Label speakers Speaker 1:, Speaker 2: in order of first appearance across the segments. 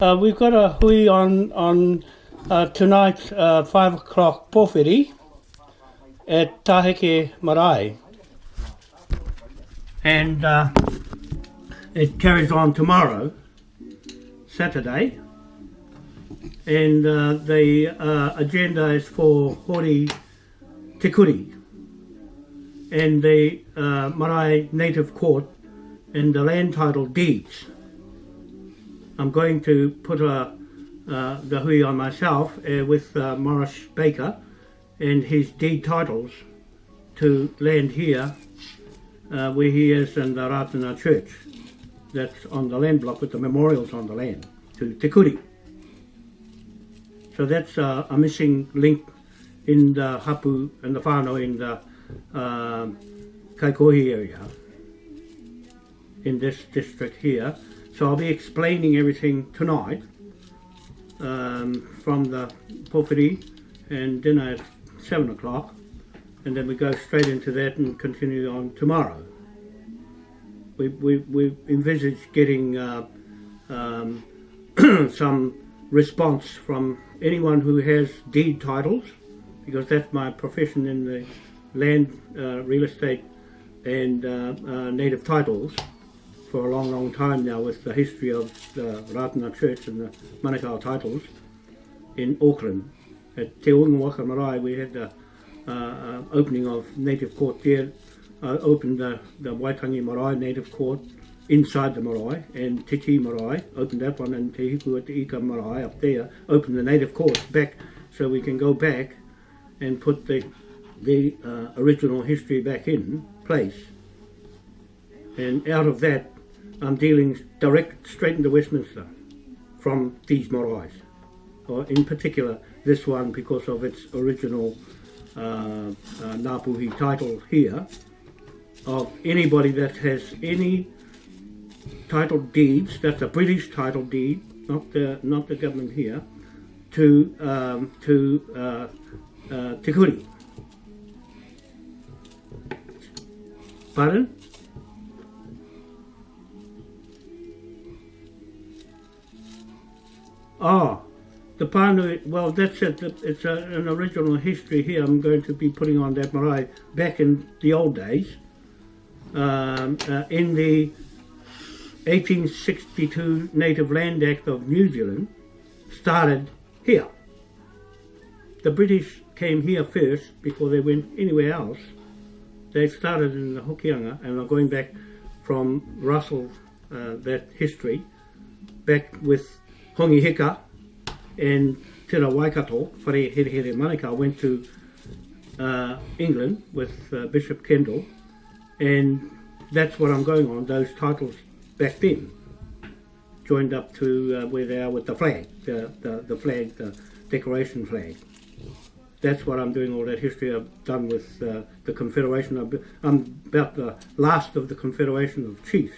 Speaker 1: Uh, we've got a hui on on uh, tonight, uh, five o'clock pōwhiri at Taheke Marae. And uh, it carries on tomorrow, Saturday. And uh, the uh, agenda is for Hori Tikuri and the uh, Marae Native Court and the land title deeds. I'm going to put a, uh, the hui on myself uh, with uh, Morris Baker and his deed titles to land here uh, where he is in the Ratana Church. That's on the land block with the memorials on the land to Te Kuri. So that's uh, a missing link in the hapu and the whānau in the uh, Kaikohe area in this district here. So I'll be explaining everything tonight um, from the Pōwhiri and dinner at 7 o'clock and then we go straight into that and continue on tomorrow. We, we, we envisage getting uh, um, some response from anyone who has deed titles because that's my profession in the land, uh, real estate and uh, uh, native titles for a long, long time now with the history of the Ratana Church and the Manukau titles in Auckland. At Te Waka Marae we had the uh, uh, opening of native court there, uh, opened the, the Waitangi Marae native court inside the marae and Te Tii Marae, opened that one and Te Hiku at the Ika Marae up there, opened the native Court back so we can go back and put the, the uh, original history back in place. And out of that, I'm dealing direct straight into Westminster from these maraes, or in particular this one because of its original uh, uh, Ngāpuhi title here of anybody that has any title deeds, that's a British title deed, not the not the government here, to um, to uh, uh, Te Kuri. Pardon? Oh, the Pānui, well that's it, it's a, an original history here I'm going to be putting on that marae back in the old days. Um, uh, in the 1862 Native Land Act of New Zealand started here. The British came here first before they went anywhere else. They started in the Hokianga and are going back from Russell, uh, that history, back with Hongi Hika and Te Ra Waikato, Whare Here Here Manukau, went to uh, England with uh, Bishop Kendall and that's what I'm going on, those titles back then, joined up to uh, where they are with the flag, the, the, the flag, the decoration flag. That's what I'm doing, all that history I've done with uh, the Confederation. I'm about the last of the Confederation of Chiefs.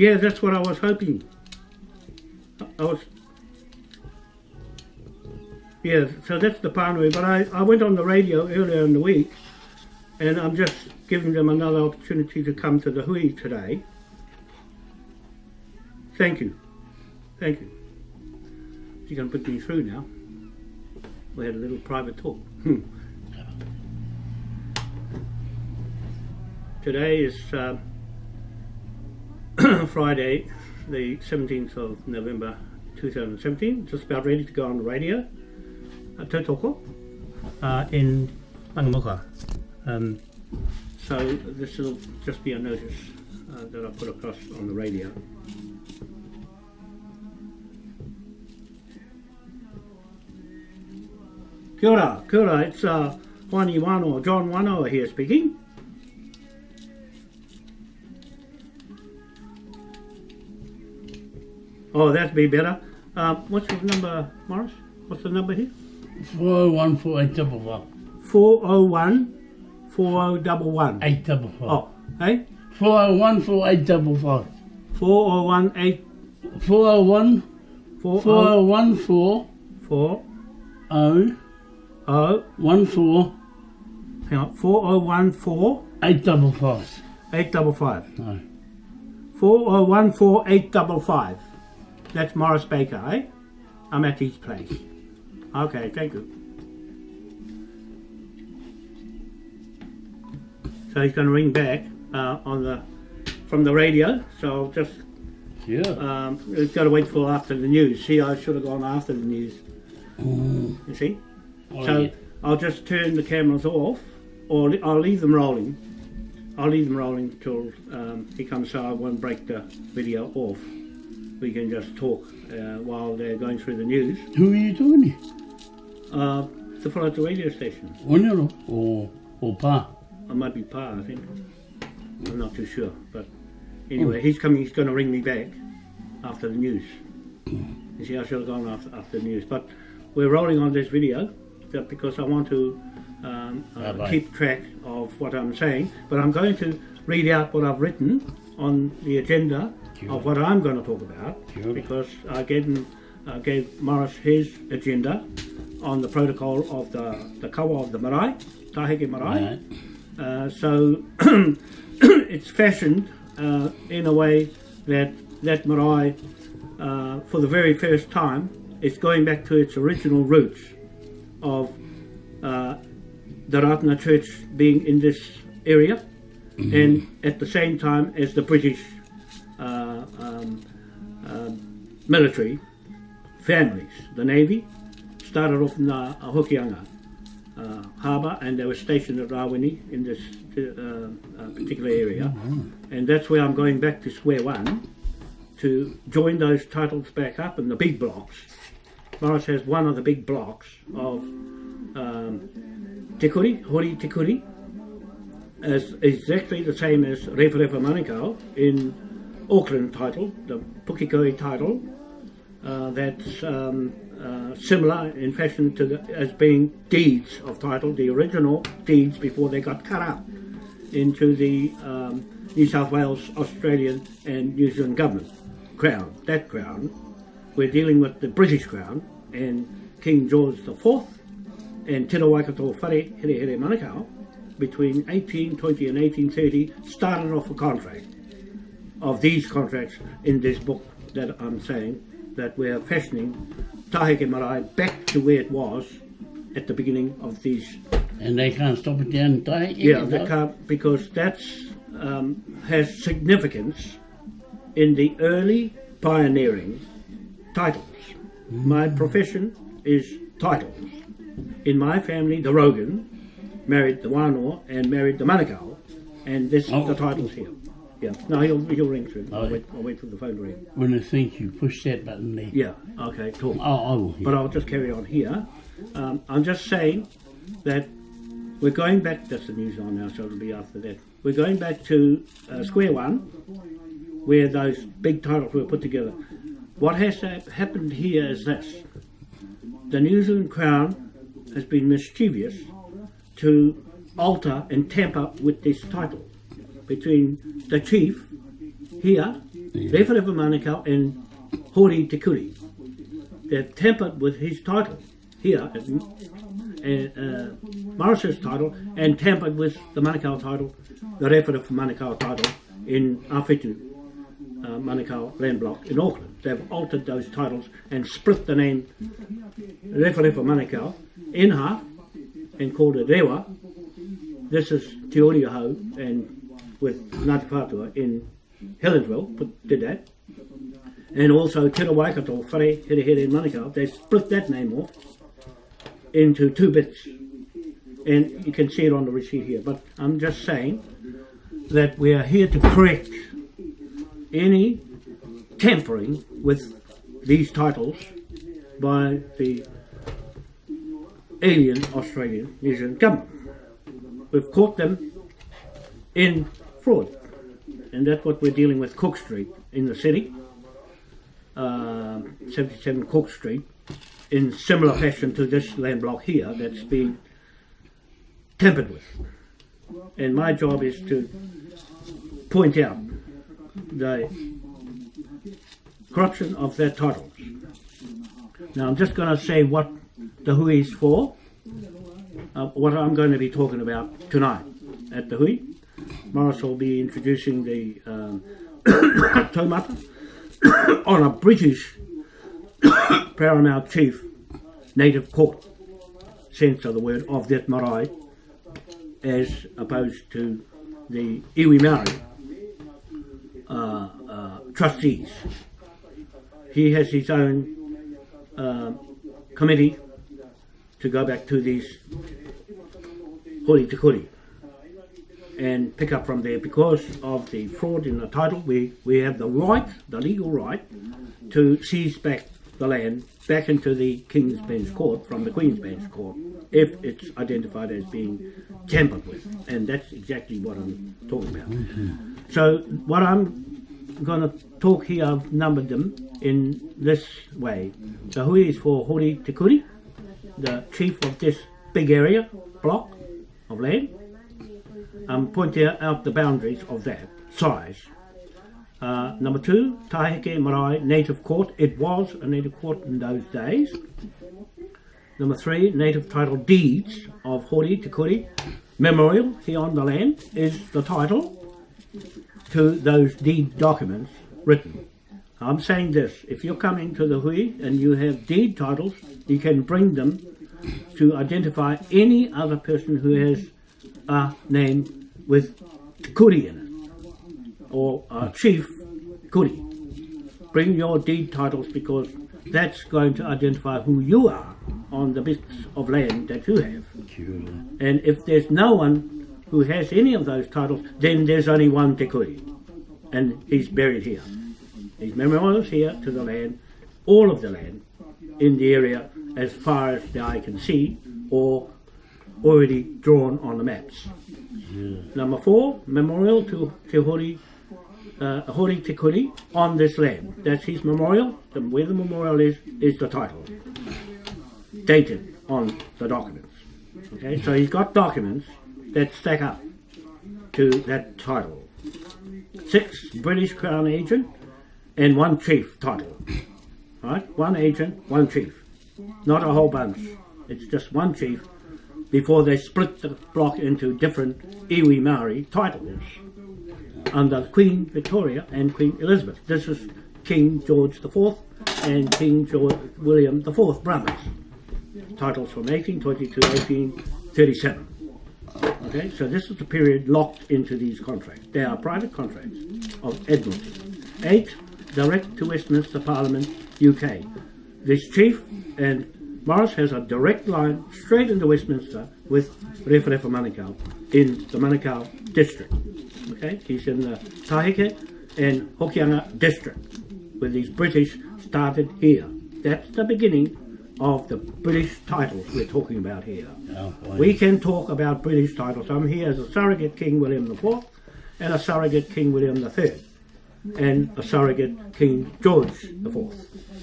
Speaker 1: Yeah, that's what I was hoping. I was yeah, so that's the Pānui. But I, I went on the radio earlier in the week and I'm just giving them another opportunity to come to the hui today. Thank you. Thank you. You're going to put me through now. We had a little private talk. Hmm. Today is uh, Friday, the 17th of November 2017. Just about ready to go on the radio. Uh, Tautoko uh, in Rangamuka. Um, so this will just be a notice uh, that I put across on the radio. Kia ora, kia ora, it's uh, Wani Wano, John Wano here speaking. Oh, that'd be better. Uh, what's the number, Morris? What's the number here?
Speaker 2: 401 4855.
Speaker 1: 401 4011.
Speaker 2: 855.
Speaker 1: Oh, hey?
Speaker 2: 401 4855.
Speaker 1: 401 8
Speaker 2: 401
Speaker 1: 4
Speaker 2: 401 4
Speaker 1: 4
Speaker 2: 0
Speaker 1: 0
Speaker 2: 14
Speaker 1: hang on 4014
Speaker 2: 855.
Speaker 1: 855
Speaker 2: No.
Speaker 1: 401485. That's Morris Baker, eh? I'm at his place. Okay, thank you. So he's going to ring back uh, on the from the radio. So I'll just
Speaker 2: Yeah.
Speaker 1: um, we've got to wait for after the news. See, I should have gone after the news. You see?
Speaker 2: Oh,
Speaker 1: so
Speaker 2: yeah.
Speaker 1: I'll just turn the cameras off, or I'll leave them rolling. I'll leave them rolling till um, he comes, so I won't break the video off. We can just talk uh, while they're going through the news.
Speaker 2: Who are you doing?
Speaker 1: Uh, to follow the radio station.
Speaker 2: Onero or or pa?
Speaker 1: I might be Pa, I think. I'm not too sure, but anyway, he's coming. He's going to ring me back after the news. You see, I should have gone after, after the news, but we're rolling on this video because I want to um, uh, keep track of what I'm saying. But I'm going to read out what I've written on the agenda of what I'm going to talk about because I gave uh, gave Morris his agenda on the protocol of the the kawa of the marae, taheke marae.
Speaker 2: Right.
Speaker 1: Uh, so it's fashioned uh, in a way that that marae, uh, for the very first time, is going back to its original roots of uh, the Ratana Church being in this area, and at the same time as the British uh, um, uh, military families, the Navy, started off in the Hokianga uh, harbour and they were stationed at Rawene in this uh, uh, particular area. And that's where I'm going back to square one to join those titles back up in the big blocks. Morris has one of the big blocks of um, Te Kuri, Hori Te Kuri, as exactly the same as Rewharewha Manukau in Auckland title, the Pukikoi title, uh, that's um, uh, similar in fashion to the, as being deeds of title, the original deeds before they got cut up into the um, New South Wales, Australian, and New Zealand government crown. That crown, we're dealing with the British crown and King George IV and Te Waikato Whare Here Here Manukau between 1820 and 1830 started off a contract of these contracts in this book that I'm saying that we're fashioning Taheke Marae back to where it was at the beginning of these.
Speaker 2: And they can't stop it down?
Speaker 1: Yeah, they can't because that's um, has significance in the early pioneering titles. My profession is titles. In my family, the Rogan married the Wānoa and married the Manukau, and this
Speaker 2: Oh.
Speaker 1: the titles here. Yeah, no, he'll, he'll ring through.
Speaker 2: Oh,
Speaker 1: I'll,
Speaker 2: yeah.
Speaker 1: wait, I'll wait for the phone to ring.
Speaker 2: When I think you push that button there.
Speaker 1: Yeah, okay, Cool.
Speaker 2: Oh.
Speaker 1: But I'll just carry on here. Um, I'm just saying that we're going back, that's the news on now, so it'll be after that. We're going back to uh, square one, where those big titles were put together. What has happened here is this the New Zealand Crown has been mischievous to alter and tamper with this title between the chief here, Rewharewha Manukau, and Hori Te Kuri they've tampered with his title here, at, uh, Morris's title, and tampered with the Manukau title, the Rewharewha Manukau title in Awhitu, uh, Manukau land block in Auckland. They've altered those titles and split the name Rewharewha Manukau in half and called it Rewa. This is Te and with Ngāti in Helensville, put, did that and also Te Waikato, Whare, Here Here in Manukau, they split that name off into two bits. And you can see it on the receipt here. But I'm just saying that we are here to correct any tampering with these titles by the alien Australian New Zealand government. We've caught them in fraud. And that's what we're dealing with Cook Street in the city uh, 77 Cook Street in similar fashion to this land block here that's been tampered with. And my job is to point out the corruption of their titles. Now I'm just going to say what the Hui is for, uh, what I'm going to be talking about tonight at the Hui. Morris will be introducing the um, taumata on a British paramount chief native court sense of the word of that marae as opposed to the iwi Maori uh, uh, trustees. He has his own uh, committee to go back to these hori te kuri and pick up from there because of the fraud in the title we, we have the right, the legal right to seize back the land back into the King's Bench Court from the Queen's Bench Court if it's identified as being tampered with and that's exactly what I'm talking about. So what I'm going to talk here, I've numbered them in this way. The hui is for Hori Te Kuri, the chief of this big area, block of land. I'm pointing out the boundaries of that size. Uh, number two, Taheke Marae Native Court. It was a native court in those days. Number three, native title deeds of Hori Te Kuri. Memorial here on the land is the title to those deed documents written. I'm saying this, if you're coming to the hui and you have deed titles, you can bring them to identify any other person who has a name with Kuri in it, or a chief Kuri. Bring your deed titles because that's going to identify who you are on the bits of land that you have. And if there's no one who has any of those titles, then there's only one Te Kuri, and he's buried here. His memorials here to the land, all of the land in the area as far as the eye can see, or already drawn on the maps. Number four, memorial to Te Hori, uh, Hori Te Kuri on this land. That's his memorial. The, where the memorial is, is the title. Dated on the documents. Okay, so he's got documents that stack up to that title. Six, British Crown agent and one chief title. Right? One agent, one chief. Not a whole bunch. It's just one chief before they split the block into different iwi Maori titles under Queen Victoria and Queen Elizabeth. This is King George IV and King George William IV brothers. Titles from 1820 to 1837. Okay, so this is the period locked into these contracts. They are private contracts of Admiralty. Eight, direct to Westminster Parliament, UK. This chief and Morris has a direct line straight into Westminster with Rewharewha Manukau in the Manukau district. Okay, he's in the Taheke and Hokianga district, where these British started here. That's the beginning of the British titles we're talking about here.
Speaker 2: Oh.
Speaker 1: We can talk about British titles. I'm here as a surrogate King William IV and a surrogate King William III and a surrogate King George IV.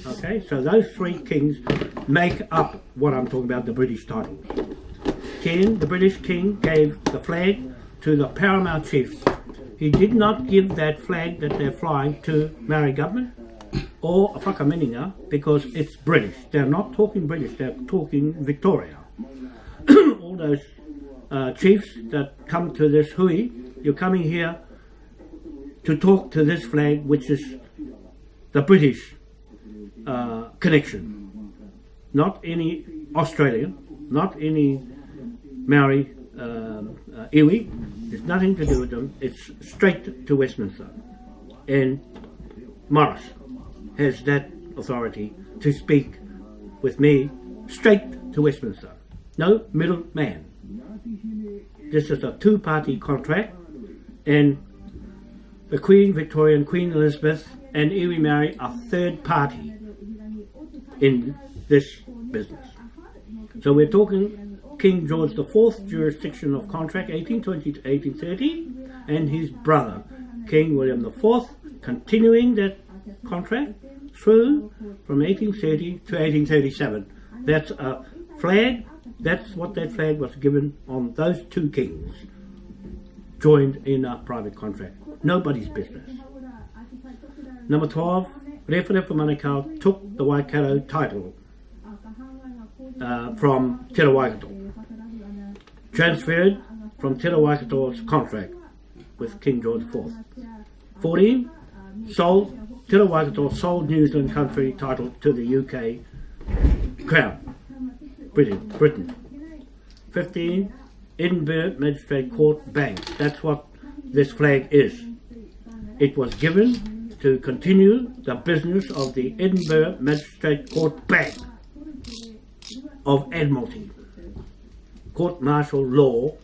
Speaker 1: Okay, so those three kings make up what I'm talking about, the British titles. King, the British king gave the flag to the paramount chief. He did not give that flag that they're flying to Maori government or a whakaminenga because it's British. They're not talking British, they're talking Victoria. All those uh, chiefs that come to this hui, you're coming here to talk to this flag, which is the British uh, connection, not any Australian, not any Maori um, uh, iwi. It's nothing to do with them. It's straight to Westminster, and Morris has that authority to speak with me straight to Westminster. No middle man. This is a two-party contract, and the Queen Victoria and Queen Elizabeth and Iwi Maori are third party in this business. So we're talking King George IV jurisdiction of contract 1820 to 1830 and his brother King William IV continuing that contract through from 1830 to 1837. That's a flag, that's what that flag was given on those two kings joined in a private contract. Nobody's business. Number 12, Rewharewha Manukau took the Waikato title uh, from Te Waikato. Transferred from Te Waikato's contract with King George IV. 14, sold, Te Waikato sold New Zealand country title to the UK Crown, Britain. Britain. 15. Edinburgh Magistrate Court Bank. That's what this flag is. It was given to continue the business of the Edinburgh Magistrate Court Bank of Admiralty, court martial law,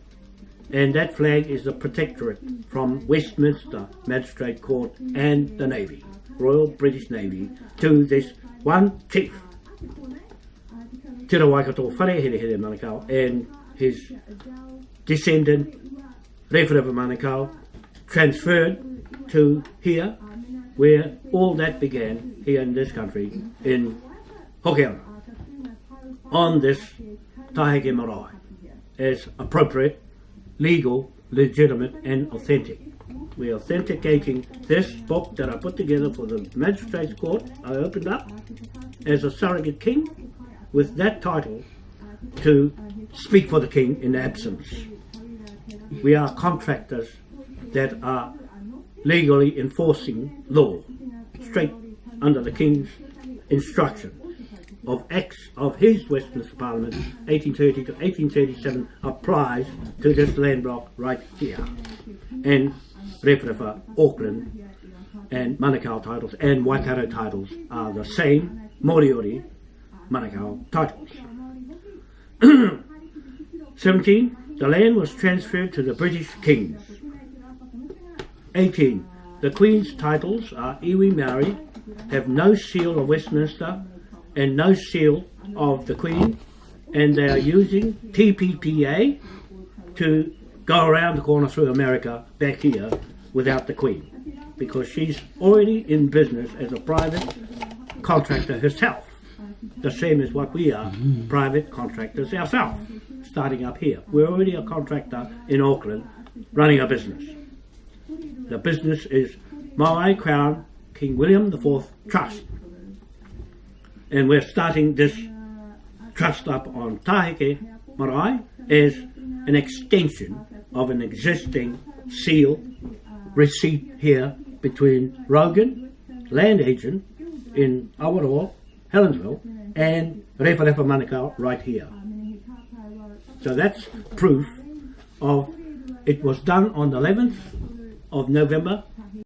Speaker 1: and that flag is the protectorate from Westminster Magistrate Court and the Navy, Royal British Navy, to this one chief, Te Waikato Whareherehere Manukau, and his descendant, Rewharewha Manukau, transferred to here, where all that began, here in this country, in Hokianga, on this Taheke Marae, as appropriate, legal, legitimate, and authentic. We're authenticating this book that I put together for the Magistrates Court. I opened up as a surrogate king with that title to speak for the king in absence. We are contractors that are legally enforcing law straight under the king's instruction of acts of his Westminster Parliament 1830 to 1837 applies to this land block right here and Rewharewha, Auckland and Manukau titles and Waikato titles are the same Moriori Manukau titles. 17. The land was transferred to the British kings. 18. The Queen's titles are iwi Maori, have no seal of Westminster and no seal of the Queen, and they are using TPPA to go around the corner through America back here without the Queen because she's already in business as a private contractor herself, the same as what we are, mm-hmm. private contractors ourselves, starting up here. We're already a contractor in Auckland running a business. The business is Maui Crown King William IV Trust. And we're starting this trust up on Taheke Marae as an extension of an existing seal receipt here between Rogan, land agent in Awaroa, Helensville, and Rewharewha Manukau right here. So that's proof of it was done on the 11th of November